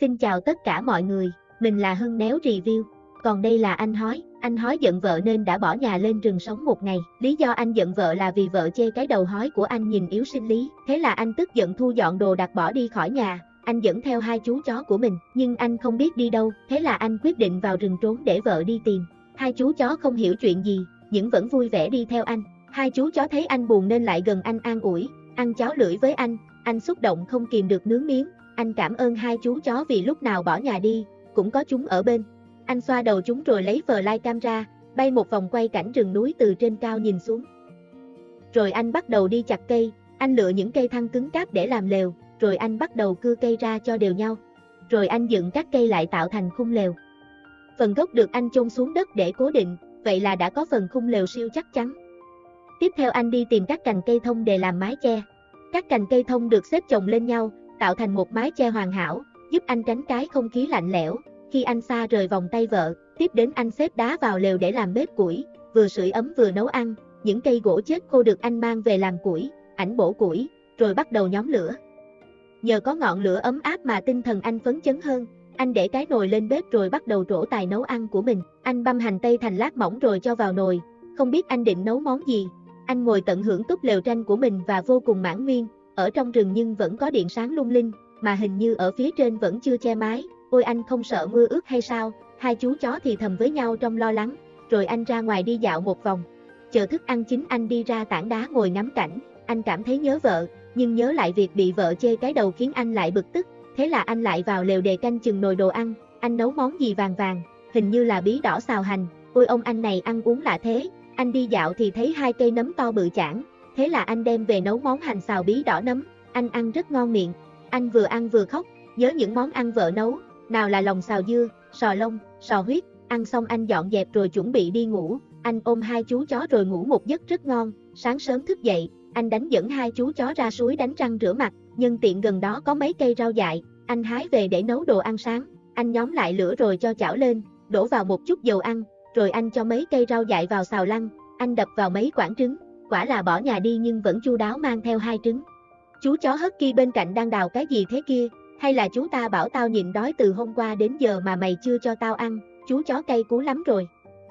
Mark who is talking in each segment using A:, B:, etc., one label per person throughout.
A: Xin chào tất cả mọi người, mình là Hưng Néo Review. Còn đây là anh Hói, anh Hói giận vợ nên đã bỏ nhà lên rừng sống một ngày. Lý do anh giận vợ là vì vợ chê cái đầu hói của anh nhìn yếu sinh lý. Thế là anh tức giận thu dọn đồ đặt bỏ đi khỏi nhà. Anh dẫn theo hai chú chó của mình, nhưng anh không biết đi đâu. Thế là anh quyết định vào rừng trốn để vợ đi tìm. Hai chú chó không hiểu chuyện gì, nhưng vẫn vui vẻ đi theo anh. Hai chú chó thấy anh buồn nên lại gần anh an ủi, ăn cháo lưỡi với anh. Anh xúc động không kìm được nướng miếng. Anh cảm ơn hai chú chó vì lúc nào bỏ nhà đi, cũng có chúng ở bên. Anh xoa đầu chúng rồi lấy flycam ra, bay một vòng quay cảnh rừng núi từ trên cao nhìn xuống. Rồi anh bắt đầu đi chặt cây, anh lựa những cây thăng cứng cáp để làm lều, rồi anh bắt đầu cưa cây ra cho đều nhau. Rồi anh dựng các cây lại tạo thành khung lều. Phần gốc được anh chôn xuống đất để cố định, vậy là đã có phần khung lều siêu chắc chắn. Tiếp theo anh đi tìm các cành cây thông để làm mái che. Các cành cây thông được xếp chồng lên nhau, tạo thành một mái che hoàn hảo, giúp anh tránh cái không khí lạnh lẽo. Khi anh xa rời vòng tay vợ, tiếp đến anh xếp đá vào lều để làm bếp củi, vừa sưởi ấm vừa nấu ăn, những cây gỗ chết khô được anh mang về làm củi, ảnh bổ củi, rồi bắt đầu nhóm lửa. Nhờ có ngọn lửa ấm áp mà tinh thần anh phấn chấn hơn, anh để cái nồi lên bếp rồi bắt đầu trổ tài nấu ăn của mình. Anh băm hành tây thành lát mỏng rồi cho vào nồi, không biết anh định nấu món gì. Anh ngồi tận hưởng túp lều tranh của mình và vô cùng mãn nguyên, ở trong rừng nhưng vẫn có điện sáng lung linh, mà hình như ở phía trên vẫn chưa che mái, ôi anh không sợ mưa ướt hay sao, hai chú chó thì thầm với nhau trong lo lắng, rồi anh ra ngoài đi dạo một vòng. Chờ thức ăn chính anh đi ra tảng đá ngồi ngắm cảnh, anh cảm thấy nhớ vợ, nhưng nhớ lại việc bị vợ chê cái đầu khiến anh lại bực tức, thế là anh lại vào lều đề canh chừng nồi đồ ăn, anh nấu món gì vàng vàng, hình như là bí đỏ xào hành, ôi ông anh này ăn uống lạ thế, anh đi dạo thì thấy hai cây nấm to bự chảng, thế là anh đem về nấu món hành xào bí đỏ nấm, anh ăn rất ngon miệng, anh vừa ăn vừa khóc, nhớ những món ăn vợ nấu, nào là lòng xào dưa, sò lông, sò huyết, ăn xong anh dọn dẹp rồi chuẩn bị đi ngủ, anh ôm hai chú chó rồi ngủ một giấc rất ngon, sáng sớm thức dậy, anh đánh dẫn hai chú chó ra suối đánh răng rửa mặt, nhân tiện gần đó có mấy cây rau dại, anh hái về để nấu đồ ăn sáng, anh nhóm lại lửa rồi cho chảo lên, đổ vào một chút dầu ăn, rồi anh cho mấy cây rau dại vào xào lăn, anh đập vào mấy quả trứng, quả là bỏ nhà đi nhưng vẫn chu đáo mang theo hai trứng. Chú chó hất kia bên cạnh đang đào cái gì thế kia, hay là chú ta bảo tao nhịn đói từ hôm qua đến giờ mà mày chưa cho tao ăn, chú chó cay cú lắm rồi.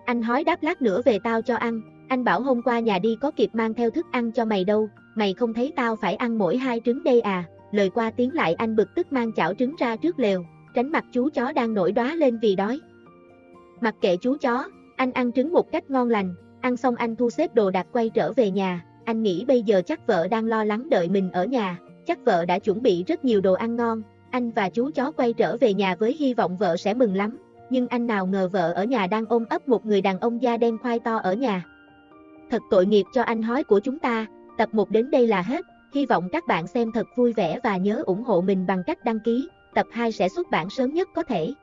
A: Anh hói đáp lát nữa về tao cho ăn, anh bảo hôm qua nhà đi có kịp mang theo thức ăn cho mày đâu, mày không thấy tao phải ăn mỗi hai trứng đây à, lời qua tiếng lại anh bực tức mang chảo trứng ra trước lều, tránh mặt chú chó đang nổi đóa lên vì đói. Mặc kệ chú chó, anh ăn trứng một cách ngon lành, ăn xong anh thu xếp đồ đạc quay trở về nhà, anh nghĩ bây giờ chắc vợ đang lo lắng đợi mình ở nhà, chắc vợ đã chuẩn bị rất nhiều đồ ăn ngon, anh và chú chó quay trở về nhà với hy vọng vợ sẽ mừng lắm, nhưng anh nào ngờ vợ ở nhà đang ôm ấp một người đàn ông da đen khoai to ở nhà. Thật tội nghiệp cho anh hói của chúng ta, tập 1 đến đây là hết, hy vọng các bạn xem thật vui vẻ và nhớ ủng hộ mình bằng cách đăng ký, tập 2 sẽ xuất bản sớm nhất có thể.